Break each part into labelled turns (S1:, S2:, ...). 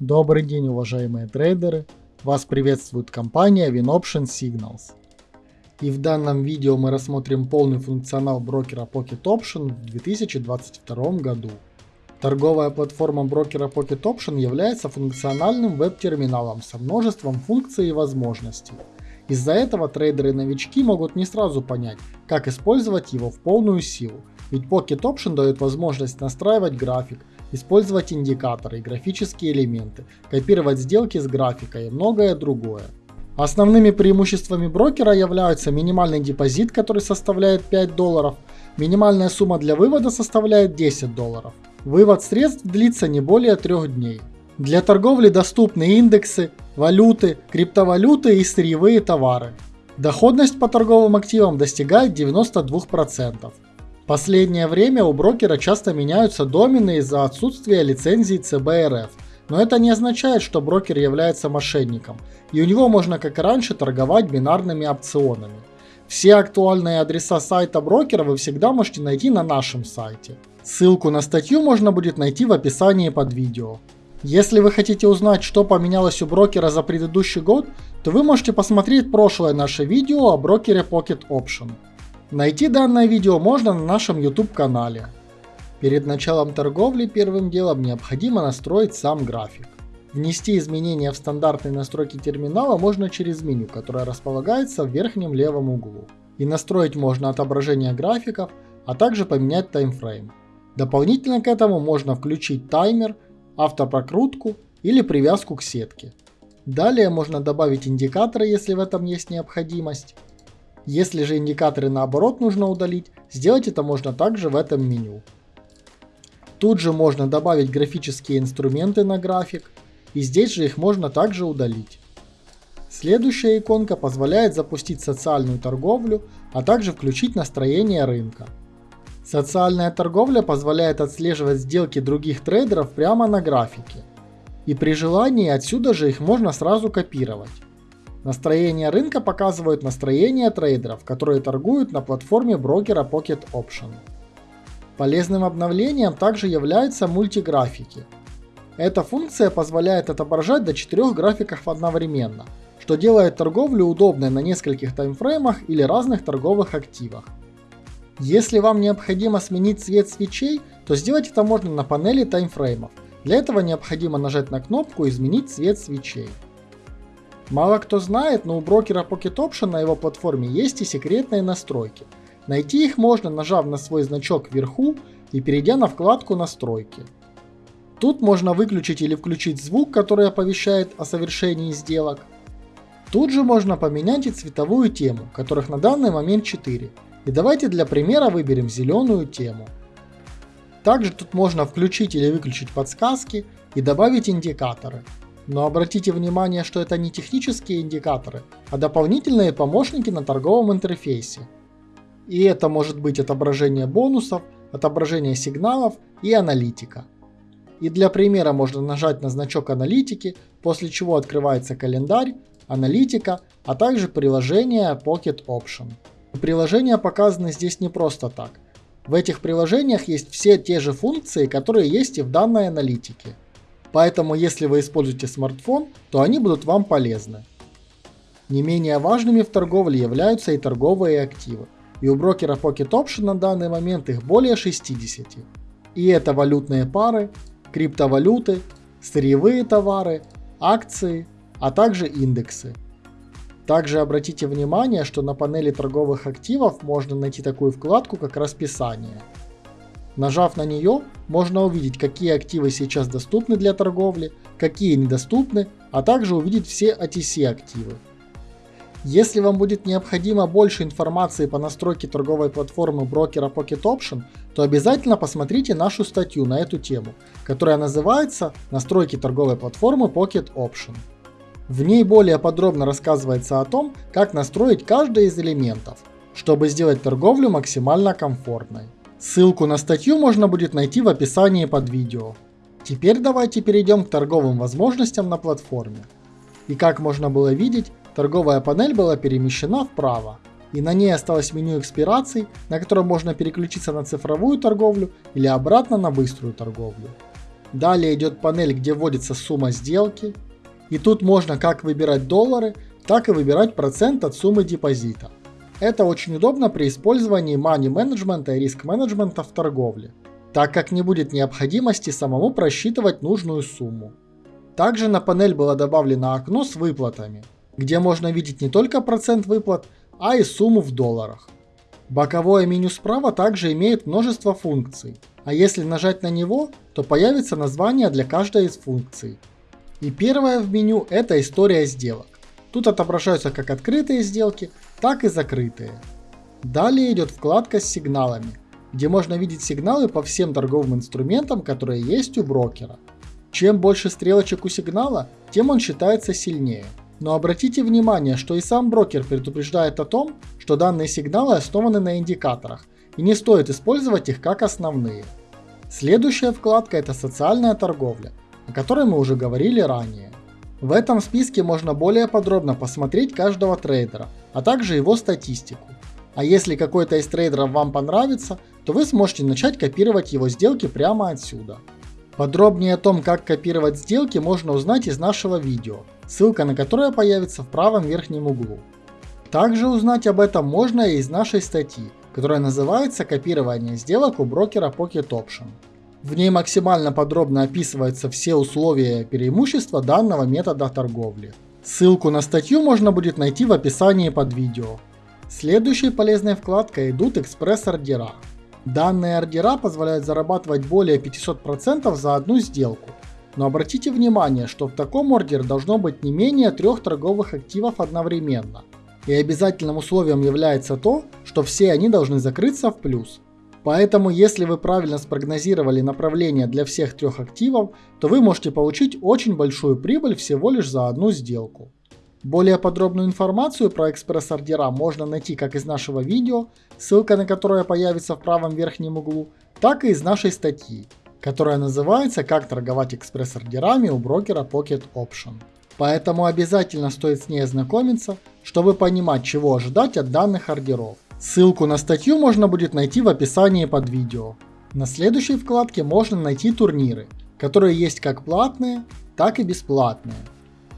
S1: Добрый день, уважаемые трейдеры! Вас приветствует компания WinOption Signals. И в данном видео мы рассмотрим полный функционал брокера Pocket Option в 2022 году. Торговая платформа брокера Pocket Option является функциональным веб-терминалом со множеством функций и возможностей. Из-за этого трейдеры-новички могут не сразу понять, как использовать его в полную силу, ведь Pocket Option дает возможность настраивать график, использовать индикаторы и графические элементы, копировать сделки с графика и многое другое. Основными преимуществами брокера являются минимальный депозит, который составляет 5 долларов, минимальная сумма для вывода составляет 10 долларов. Вывод средств длится не более 3 дней. Для торговли доступны индексы, валюты, криптовалюты и сырьевые товары. Доходность по торговым активам достигает 92%. Последнее время у брокера часто меняются домены из-за отсутствия лицензии ЦБРФ, но это не означает, что брокер является мошенником, и у него можно как и раньше торговать бинарными опционами. Все актуальные адреса сайта брокера вы всегда можете найти на нашем сайте. Ссылку на статью можно будет найти в описании под видео. Если вы хотите узнать, что поменялось у брокера за предыдущий год, то вы можете посмотреть прошлое наше видео о брокере Pocket Option. Найти данное видео можно на нашем YouTube канале. Перед началом торговли первым делом необходимо настроить сам график. Внести изменения в стандартные настройки терминала можно через меню, которое располагается в верхнем левом углу. И настроить можно отображение графиков, а также поменять таймфрейм. Дополнительно к этому можно включить таймер, автопрокрутку или привязку к сетке. Далее можно добавить индикаторы, если в этом есть необходимость. Если же индикаторы наоборот нужно удалить, сделать это можно также в этом меню. Тут же можно добавить графические инструменты на график, и здесь же их можно также удалить. Следующая иконка позволяет запустить социальную торговлю, а также включить настроение рынка. Социальная торговля позволяет отслеживать сделки других трейдеров прямо на графике. И при желании отсюда же их можно сразу копировать. Настроение рынка показывают настроение трейдеров, которые торгуют на платформе брокера Pocket Option. Полезным обновлением также являются мультиграфики. Эта функция позволяет отображать до 4 графиков одновременно, что делает торговлю удобной на нескольких таймфреймах или разных торговых активах. Если вам необходимо сменить цвет свечей, то сделать это можно на панели таймфреймов. Для этого необходимо нажать на кнопку «Изменить цвет свечей». Мало кто знает, но у брокера Pocket Option на его платформе есть и секретные настройки. Найти их можно, нажав на свой значок вверху и перейдя на вкладку «Настройки». Тут можно выключить или включить звук, который оповещает о совершении сделок. Тут же можно поменять и цветовую тему, которых на данный момент 4. И давайте для примера выберем зеленую тему. Также тут можно включить или выключить подсказки и добавить индикаторы. Но обратите внимание, что это не технические индикаторы, а дополнительные помощники на торговом интерфейсе. И это может быть отображение бонусов, отображение сигналов и аналитика. И для примера можно нажать на значок аналитики, после чего открывается календарь, аналитика, а также приложение Pocket Option. Приложения показаны здесь не просто так. В этих приложениях есть все те же функции, которые есть и в данной аналитике. Поэтому если вы используете смартфон, то они будут вам полезны. Не менее важными в торговле являются и торговые активы. И у брокера Pocket Option на данный момент их более 60. И это валютные пары, криптовалюты, сырьевые товары, акции, а также индексы. Также обратите внимание, что на панели торговых активов можно найти такую вкладку, как расписание – Нажав на нее, можно увидеть, какие активы сейчас доступны для торговли, какие недоступны, а также увидеть все OTC активы. Если вам будет необходимо больше информации по настройке торговой платформы брокера Pocket Option, то обязательно посмотрите нашу статью на эту тему, которая называется «Настройки торговой платформы Pocket Option». В ней более подробно рассказывается о том, как настроить каждый из элементов, чтобы сделать торговлю максимально комфортной. Ссылку на статью можно будет найти в описании под видео. Теперь давайте перейдем к торговым возможностям на платформе. И как можно было видеть, торговая панель была перемещена вправо, и на ней осталось меню экспираций, на котором можно переключиться на цифровую торговлю или обратно на быструю торговлю. Далее идет панель, где вводится сумма сделки. И тут можно как выбирать доллары, так и выбирать процент от суммы депозита. Это очень удобно при использовании money менеджмента и риск менеджмента в торговле, так как не будет необходимости самому просчитывать нужную сумму. Также на панель было добавлено окно с выплатами, где можно видеть не только процент выплат, а и сумму в долларах. Боковое меню справа также имеет множество функций, а если нажать на него, то появится название для каждой из функций. И первое в меню это история сделок. Тут отображаются как открытые сделки, так и закрытые. Далее идет вкладка с сигналами, где можно видеть сигналы по всем торговым инструментам, которые есть у брокера. Чем больше стрелочек у сигнала, тем он считается сильнее. Но обратите внимание, что и сам брокер предупреждает о том, что данные сигналы основаны на индикаторах, и не стоит использовать их как основные. Следующая вкладка это социальная торговля, о которой мы уже говорили ранее. В этом списке можно более подробно посмотреть каждого трейдера, а также его статистику. А если какой-то из трейдеров вам понравится, то вы сможете начать копировать его сделки прямо отсюда. Подробнее о том, как копировать сделки, можно узнать из нашего видео, ссылка на которое появится в правом верхнем углу. Также узнать об этом можно и из нашей статьи, которая называется «Копирование сделок у брокера Pocket Option». В ней максимально подробно описываются все условия и преимущества данного метода торговли. Ссылку на статью можно будет найти в описании под видео. Следующей полезной вкладкой идут экспресс-ордера. Данные ордера позволяют зарабатывать более 500% за одну сделку. Но обратите внимание, что в таком ордере должно быть не менее трех торговых активов одновременно. И обязательным условием является то, что все они должны закрыться в плюс. Поэтому, если вы правильно спрогнозировали направление для всех трех активов, то вы можете получить очень большую прибыль всего лишь за одну сделку. Более подробную информацию про экспресс-ордера можно найти как из нашего видео, ссылка на которое появится в правом верхнем углу, так и из нашей статьи, которая называется «Как торговать экспресс-ордерами у брокера Pocket Option». Поэтому обязательно стоит с ней ознакомиться, чтобы понимать, чего ожидать от данных ордеров. Ссылку на статью можно будет найти в описании под видео. На следующей вкладке можно найти турниры, которые есть как платные, так и бесплатные.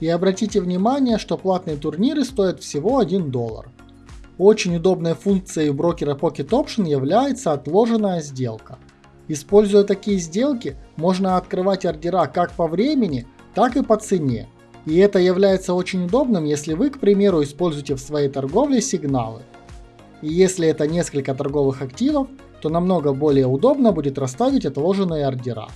S1: И обратите внимание, что платные турниры стоят всего 1 доллар. Очень удобной функцией брокера Pocket Option является отложенная сделка. Используя такие сделки, можно открывать ордера как по времени, так и по цене. И это является очень удобным, если вы, к примеру, используете в своей торговле сигналы – и если это несколько торговых активов, то намного более удобно будет расставить отложенные ордера.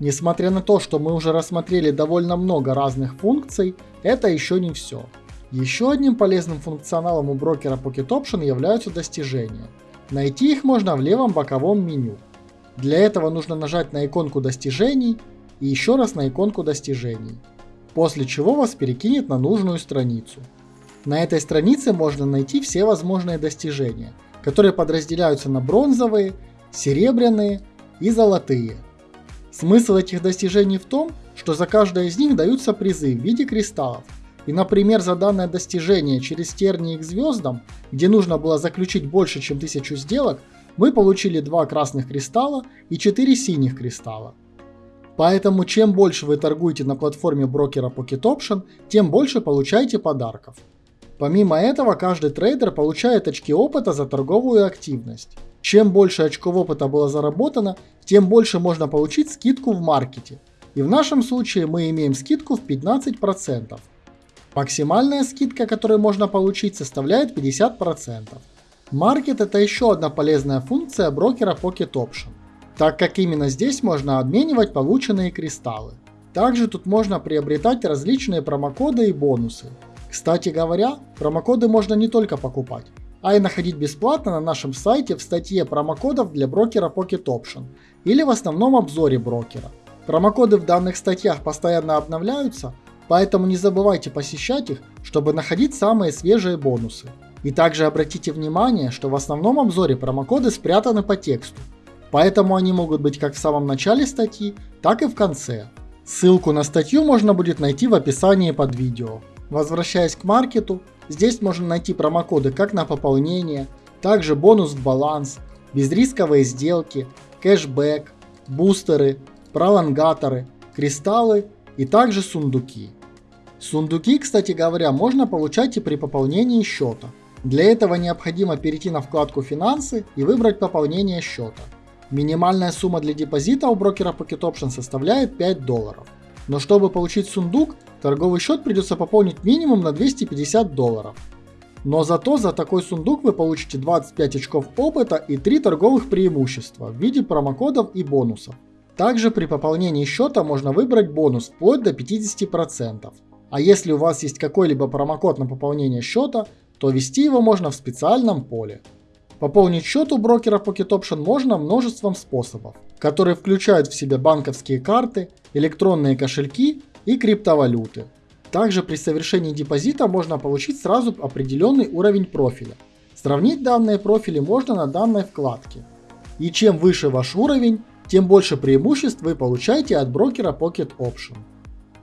S1: Несмотря на то, что мы уже рассмотрели довольно много разных функций, это еще не все. Еще одним полезным функционалом у брокера Pocket Option являются достижения. Найти их можно в левом боковом меню. Для этого нужно нажать на иконку достижений и еще раз на иконку достижений, после чего вас перекинет на нужную страницу. На этой странице можно найти все возможные достижения, которые подразделяются на бронзовые, серебряные и золотые. Смысл этих достижений в том, что за каждое из них даются призы в виде кристаллов. И, например, за данное достижение через тернии к звездам, где нужно было заключить больше, чем 1000 сделок, мы получили 2 красных кристалла и 4 синих кристалла. Поэтому чем больше вы торгуете на платформе брокера Pocket Option, тем больше получаете подарков. Помимо этого, каждый трейдер получает очки опыта за торговую активность. Чем больше очков опыта было заработано, тем больше можно получить скидку в маркете. И в нашем случае мы имеем скидку в 15%. Максимальная скидка, которую можно получить, составляет 50%. Маркет это еще одна полезная функция брокера Pocket Option, так как именно здесь можно обменивать полученные кристаллы. Также тут можно приобретать различные промокоды и бонусы. Кстати говоря, промокоды можно не только покупать, а и находить бесплатно на нашем сайте в статье промокодов для брокера Pocket Option или в основном обзоре брокера. Промокоды в данных статьях постоянно обновляются, поэтому не забывайте посещать их, чтобы находить самые свежие бонусы. И также обратите внимание, что в основном обзоре промокоды спрятаны по тексту, поэтому они могут быть как в самом начале статьи, так и в конце. Ссылку на статью можно будет найти в описании под видео. Возвращаясь к маркету, здесь можно найти промокоды как на пополнение, также бонус в баланс, безрисковые сделки, кэшбэк, бустеры, пролонгаторы, кристаллы и также сундуки. Сундуки, кстати говоря, можно получать и при пополнении счета. Для этого необходимо перейти на вкладку «Финансы» и выбрать пополнение счета. Минимальная сумма для депозита у брокера Pocket Option составляет 5 долларов. Но чтобы получить сундук, торговый счет придется пополнить минимум на 250 долларов. Но зато за такой сундук вы получите 25 очков опыта и 3 торговых преимущества в виде промокодов и бонусов. Также при пополнении счета можно выбрать бонус вплоть до 50%. А если у вас есть какой-либо промокод на пополнение счета, то ввести его можно в специальном поле. Пополнить счет у брокера Pocket Option можно множеством способов, которые включают в себя банковские карты, электронные кошельки и криптовалюты. Также при совершении депозита можно получить сразу определенный уровень профиля. Сравнить данные профили можно на данной вкладке. И чем выше ваш уровень, тем больше преимуществ вы получаете от брокера Pocket Option.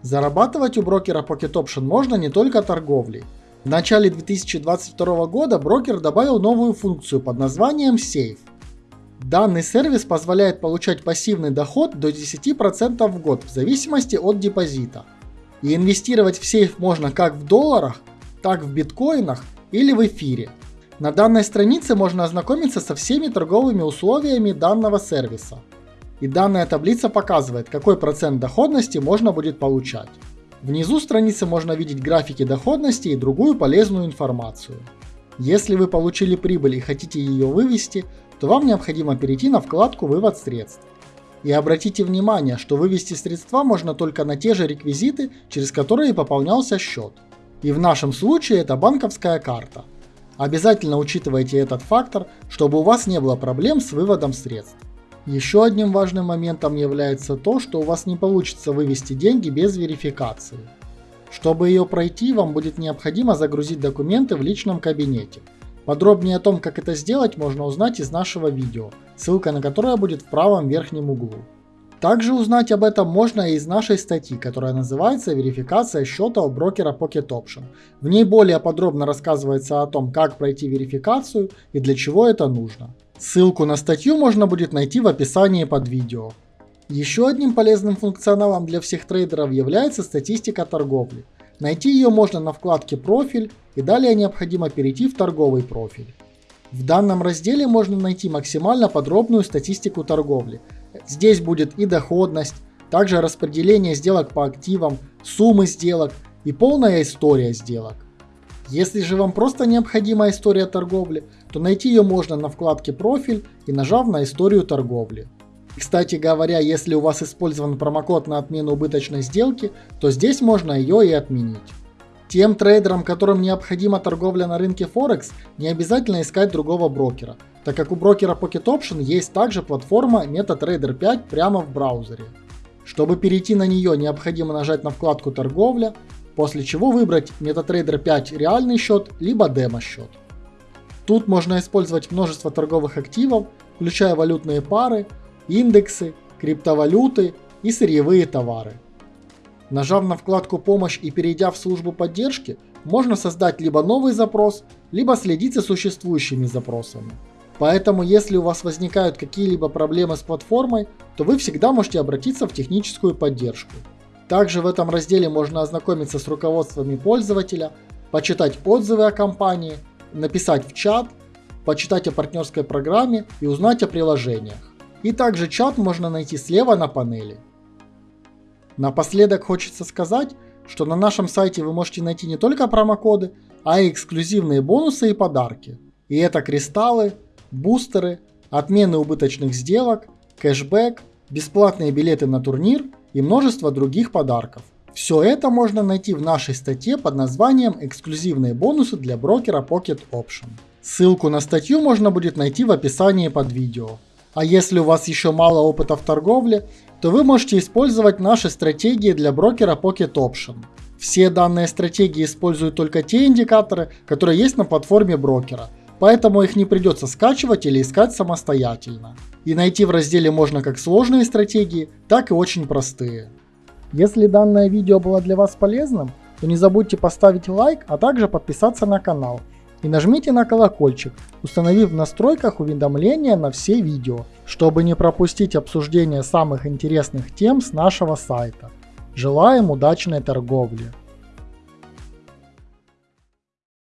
S1: Зарабатывать у брокера Pocket Option можно не только торговлей, в начале 2022 года брокер добавил новую функцию под названием Safe. Данный сервис позволяет получать пассивный доход до 10% в год в зависимости от депозита. И инвестировать в сейф можно как в долларах, так в биткоинах или в эфире. На данной странице можно ознакомиться со всеми торговыми условиями данного сервиса. И данная таблица показывает, какой процент доходности можно будет получать. Внизу страницы можно видеть графики доходности и другую полезную информацию. Если вы получили прибыль и хотите ее вывести, то вам необходимо перейти на вкладку «Вывод средств». И обратите внимание, что вывести средства можно только на те же реквизиты, через которые пополнялся счет. И в нашем случае это банковская карта. Обязательно учитывайте этот фактор, чтобы у вас не было проблем с выводом средств. Еще одним важным моментом является то, что у вас не получится вывести деньги без верификации. Чтобы ее пройти, вам будет необходимо загрузить документы в личном кабинете. Подробнее о том, как это сделать, можно узнать из нашего видео, ссылка на которое будет в правом верхнем углу. Также узнать об этом можно и из нашей статьи, которая называется «Верификация счета у брокера Pocket Option». В ней более подробно рассказывается о том, как пройти верификацию и для чего это нужно. Ссылку на статью можно будет найти в описании под видео. Еще одним полезным функционалом для всех трейдеров является статистика торговли. Найти ее можно на вкладке «Профиль» и далее необходимо перейти в торговый профиль. В данном разделе можно найти максимально подробную статистику торговли. Здесь будет и доходность, также распределение сделок по активам, суммы сделок и полная история сделок. Если же вам просто необходима история торговли, то найти ее можно на вкладке «Профиль» и нажав на историю торговли. Кстати говоря, если у вас использован промокод на отмену убыточной сделки, то здесь можно ее и отменить. Тем трейдерам, которым необходима торговля на рынке Форекс, не обязательно искать другого брокера, так как у брокера Pocket Option есть также платформа MetaTrader 5 прямо в браузере. Чтобы перейти на нее, необходимо нажать на вкладку «Торговля», после чего выбрать MetaTrader 5 реальный счет, либо демо-счет. Тут можно использовать множество торговых активов, включая валютные пары, индексы, криптовалюты и сырьевые товары. Нажав на вкладку «Помощь» и перейдя в службу поддержки, можно создать либо новый запрос, либо следить за существующими запросами. Поэтому если у вас возникают какие-либо проблемы с платформой, то вы всегда можете обратиться в техническую поддержку. Также в этом разделе можно ознакомиться с руководствами пользователя, почитать отзывы о компании, написать в чат, почитать о партнерской программе и узнать о приложениях. И также чат можно найти слева на панели. Напоследок хочется сказать, что на нашем сайте вы можете найти не только промокоды, а и эксклюзивные бонусы и подарки. И это кристаллы, бустеры, отмены убыточных сделок, кэшбэк, бесплатные билеты на турнир и множество других подарков. Все это можно найти в нашей статье под названием «Эксклюзивные бонусы для брокера Pocket Option». Ссылку на статью можно будет найти в описании под видео. А если у вас еще мало опыта в торговле, то вы можете использовать наши стратегии для брокера Pocket Option. Все данные стратегии используют только те индикаторы, которые есть на платформе брокера, поэтому их не придется скачивать или искать самостоятельно. И найти в разделе можно как сложные стратегии, так и очень простые. Если данное видео было для вас полезным, то не забудьте поставить лайк, а также подписаться на канал. И нажмите на колокольчик, установив в настройках уведомления на все видео, чтобы не пропустить обсуждение самых интересных тем с нашего сайта. Желаем удачной торговли!